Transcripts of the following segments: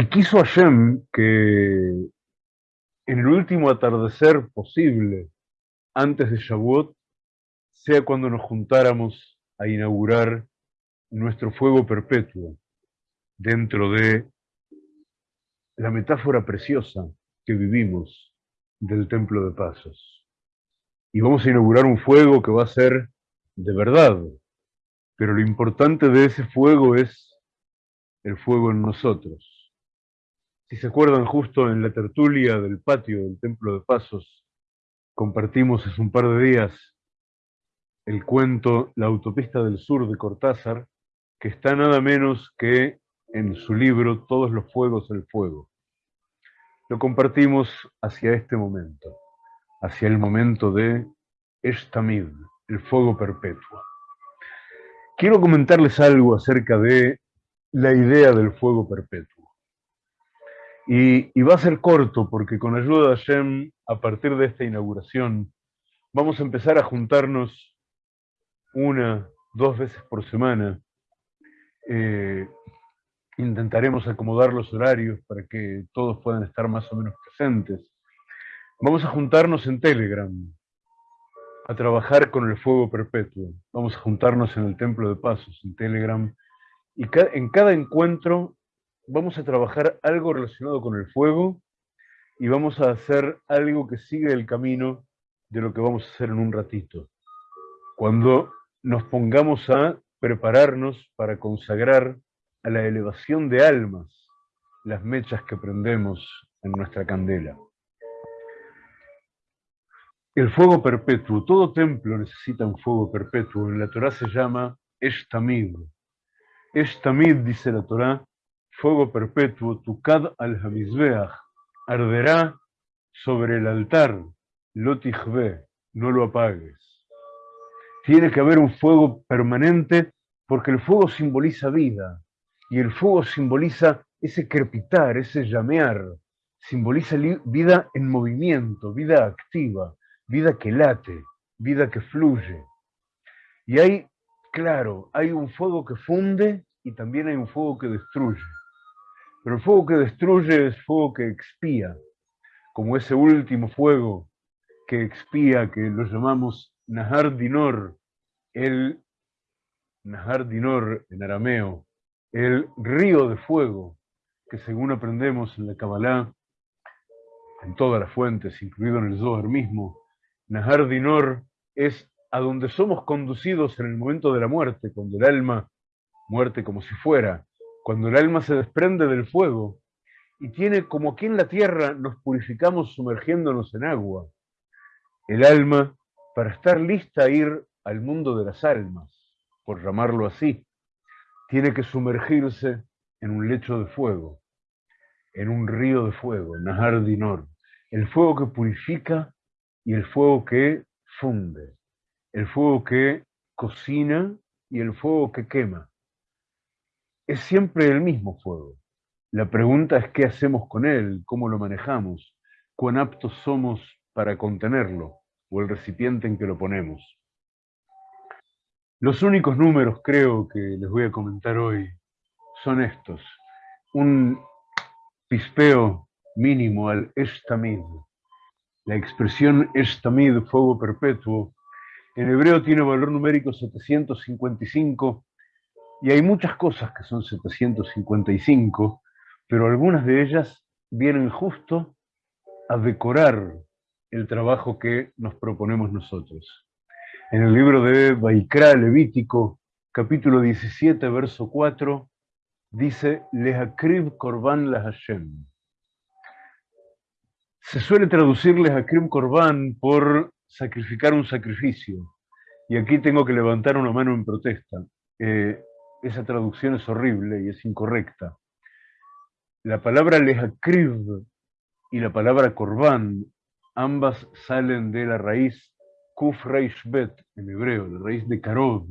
Y quiso Hashem que en el último atardecer posible, antes de Shavuot, sea cuando nos juntáramos a inaugurar nuestro fuego perpetuo dentro de la metáfora preciosa que vivimos del Templo de Pasos. Y vamos a inaugurar un fuego que va a ser de verdad, pero lo importante de ese fuego es el fuego en nosotros. Si se acuerdan, justo en la tertulia del patio del Templo de Pasos, compartimos hace un par de días el cuento La autopista del sur de Cortázar, que está nada menos que en su libro Todos los fuegos del fuego. Lo compartimos hacia este momento, hacia el momento de Estamid, el fuego perpetuo. Quiero comentarles algo acerca de la idea del fuego perpetuo. Y, va a ser corto porque con ayuda de Hashem, a partir de esta inauguración, vamos a empezar a juntarnos una, dos veces por semana. Eh, intentaremos acomodar los horarios para que todos puedan estar más o menos presentes. Vamos a juntarnos en Telegram, a trabajar con el fuego perpetuo. Vamos a juntarnos en el Templo de Pasos, en Telegram. Y en cada encuentro vamos a trabajar algo relacionado con el fuego y vamos a hacer algo que sigue el camino de lo que vamos a hacer en un ratito. Cuando nos pongamos a prepararnos para consagrar a la elevación de almas las mechas que prendemos en nuestra candela. El fuego perpetuo, todo templo necesita un fuego perpetuo. En la Torah se llama Eshtamid. Eshtamid, dice la Torah, fuego perpetuo, Tukad al-Hamizbeach, arderá sobre el altar, Lotichbe, no lo apagues. Tiene que haber un fuego permanente porque el fuego simboliza vida y el fuego simboliza ese crepitar, ese llamear, simboliza vida en movimiento, vida activa, vida que late, vida que fluye. Y hay, claro, hay un fuego que funde y también hay un fuego que destruye. Pero el fuego que destruye es fuego que expía, como ese último fuego que expía, que lo llamamos Nahar Dinor, el Nahar Dinor en arameo, el río de fuego, que según aprendemos en la Kabbalah, en todas las fuentes, incluido en el Zohar mismo, Nahar Dinor es a donde somos conducidos en el momento de la muerte, cuando el alma, muerte como si fuera, cuando el alma se desprende del fuego y tiene como aquí en la tierra nos purificamos sumergiéndonos en agua, el alma para estar lista a ir al mundo de las almas, por llamarlo así, tiene que sumergirse en un lecho de fuego, en un río de fuego, Nahar Dinor, el fuego que purifica y el fuego que funde, el fuego que cocina y el fuego que quema es siempre el mismo fuego. La pregunta es qué hacemos con él, cómo lo manejamos, cuán aptos somos para contenerlo o el recipiente en que lo ponemos. Los únicos números, creo, que les voy a comentar hoy son estos. Un pispeo mínimo al estamid. La expresión estamid, fuego perpetuo, en hebreo tiene valor numérico 755 y hay muchas cosas que son 755, pero algunas de ellas vienen justo a decorar el trabajo que nos proponemos nosotros. En el libro de Baikra Levítico, capítulo 17, verso 4, dice, Lehakrib Korban la Hashem. Se suele traducir Lehakrib Korban por sacrificar un sacrificio. Y aquí tengo que levantar una mano en protesta. Eh, esa traducción es horrible y es incorrecta. La palabra lehakriv y la palabra korban, ambas salen de la raíz kuf bet en hebreo, la raíz de karod,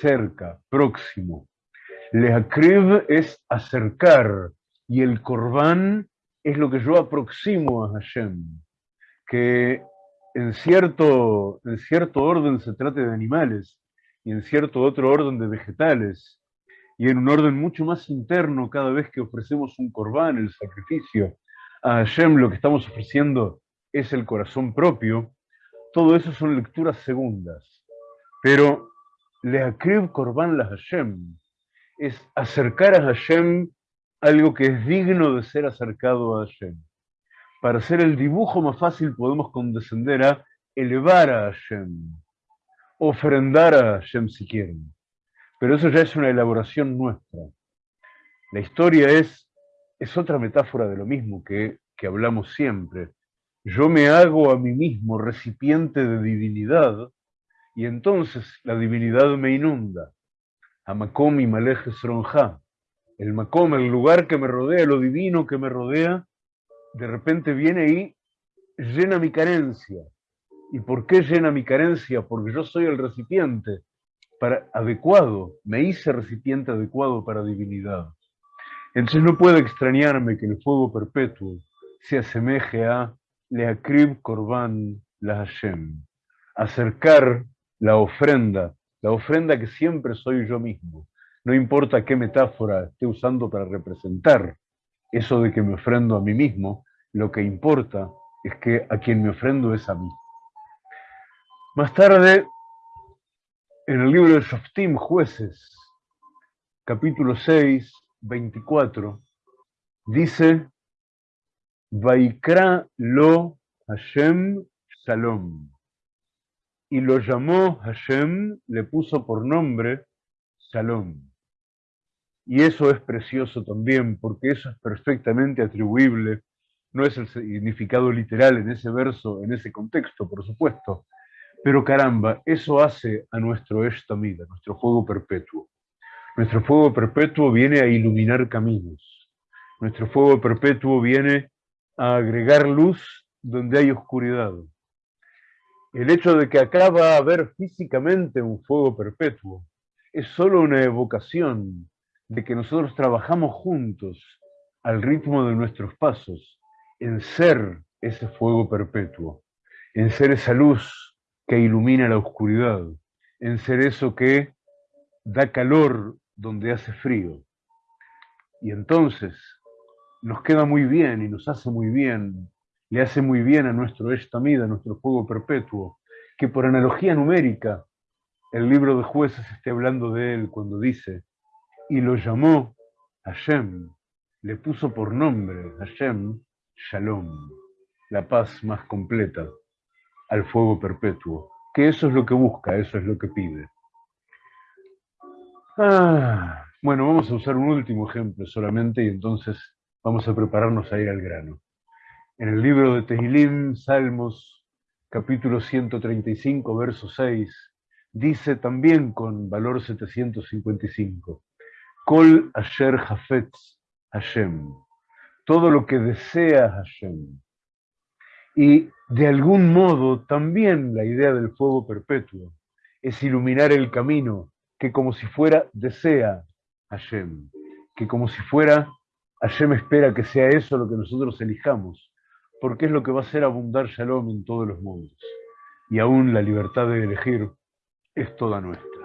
cerca, próximo. Lehakriv es acercar y el korban es lo que yo aproximo a Hashem, que en cierto, en cierto orden se trate de animales, y en cierto otro orden de vegetales, y en un orden mucho más interno cada vez que ofrecemos un corbán, el sacrificio, a Hashem lo que estamos ofreciendo es el corazón propio, todo eso son lecturas segundas. Pero Leakrib Korban la Hashem es acercar a Hashem algo que es digno de ser acercado a Hashem. Para hacer el dibujo más fácil podemos condescender a elevar a Hashem, ofrendar a Hashem. Pero eso ya es una elaboración nuestra. La historia es, es otra metáfora de lo mismo que, que hablamos siempre. Yo me hago a mí mismo recipiente de divinidad y entonces la divinidad me inunda. Amakom y Malej Sronja. El Makom, el lugar que me rodea, lo divino que me rodea, de repente viene y llena mi carencia. ¿Y por qué llena mi carencia? Porque yo soy el recipiente para, adecuado, me hice recipiente adecuado para divinidad. Entonces no puede extrañarme que el fuego perpetuo se asemeje a Leakrib Korban la Hashem, acercar la ofrenda, la ofrenda que siempre soy yo mismo. No importa qué metáfora esté usando para representar eso de que me ofrendo a mí mismo, lo que importa es que a quien me ofrendo es a mí. Más tarde en el libro de Shoftim, Jueces, capítulo 6, 24, dice, Vaikra lo Hashem Shalom. Y lo llamó Hashem, le puso por nombre Shalom. Y eso es precioso también, porque eso es perfectamente atribuible, no es el significado literal en ese verso, en ese contexto, por supuesto, pero caramba, eso hace a nuestro Eshtamid, a nuestro fuego perpetuo. Nuestro fuego perpetuo viene a iluminar caminos. Nuestro fuego perpetuo viene a agregar luz donde hay oscuridad. El hecho de que acá va a haber físicamente un fuego perpetuo es solo una evocación de que nosotros trabajamos juntos al ritmo de nuestros pasos en ser ese fuego perpetuo, en ser esa luz que ilumina la oscuridad, en ser eso que da calor donde hace frío. Y entonces nos queda muy bien y nos hace muy bien, le hace muy bien a nuestro Estamida, a nuestro fuego perpetuo, que por analogía numérica el libro de jueces esté hablando de él cuando dice, y lo llamó Hashem, le puso por nombre Hashem Shalom, la paz más completa al fuego perpetuo, que eso es lo que busca, eso es lo que pide. Ah, bueno, vamos a usar un último ejemplo solamente y entonces vamos a prepararnos a ir al grano. En el libro de Tehilim, Salmos, capítulo 135, verso 6, dice también con valor 755, Kol Asher Hafetz Hashem, todo lo que desea Hashem. Y de algún modo también la idea del fuego perpetuo es iluminar el camino que como si fuera desea Hashem, que como si fuera Hashem espera que sea eso lo que nosotros elijamos, porque es lo que va a hacer abundar Shalom en todos los mundos. Y aún la libertad de elegir es toda nuestra.